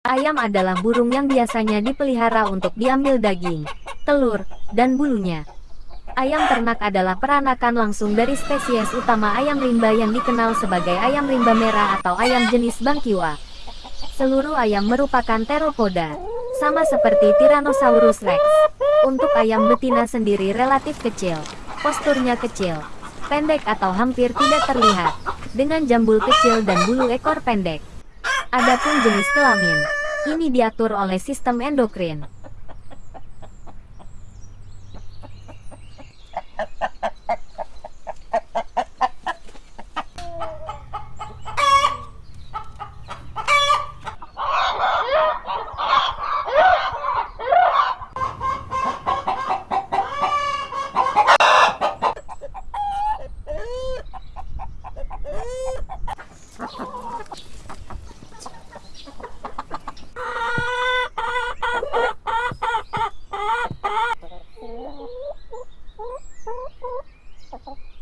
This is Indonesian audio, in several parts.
Ayam adalah burung yang biasanya dipelihara untuk diambil daging, telur, dan bulunya. Ayam ternak adalah peranakan langsung dari spesies utama ayam rimba yang dikenal sebagai ayam rimba merah atau ayam jenis bangkiwa. Seluruh ayam merupakan teropoda, sama seperti Tyrannosaurus rex. Untuk ayam betina sendiri relatif kecil, posturnya kecil, pendek atau hampir tidak terlihat, dengan jambul kecil dan bulu ekor pendek. Adapun jenis kelamin, ini diatur oleh sistem endokrin. people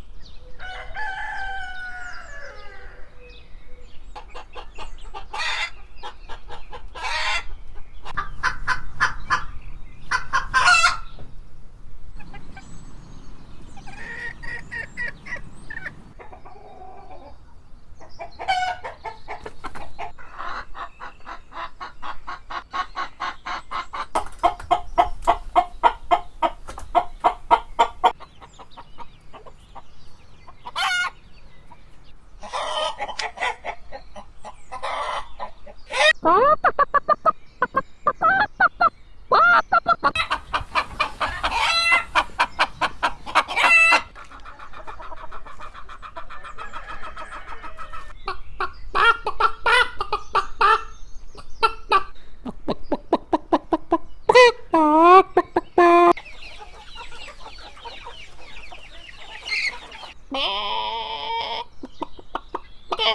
Ha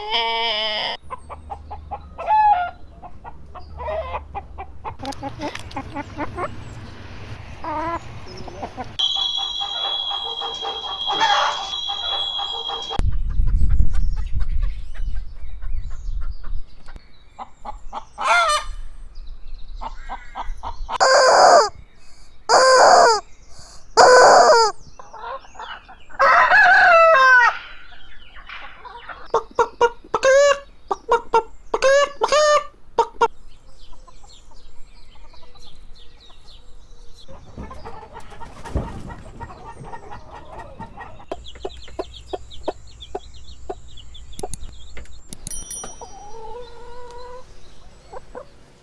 ha ha.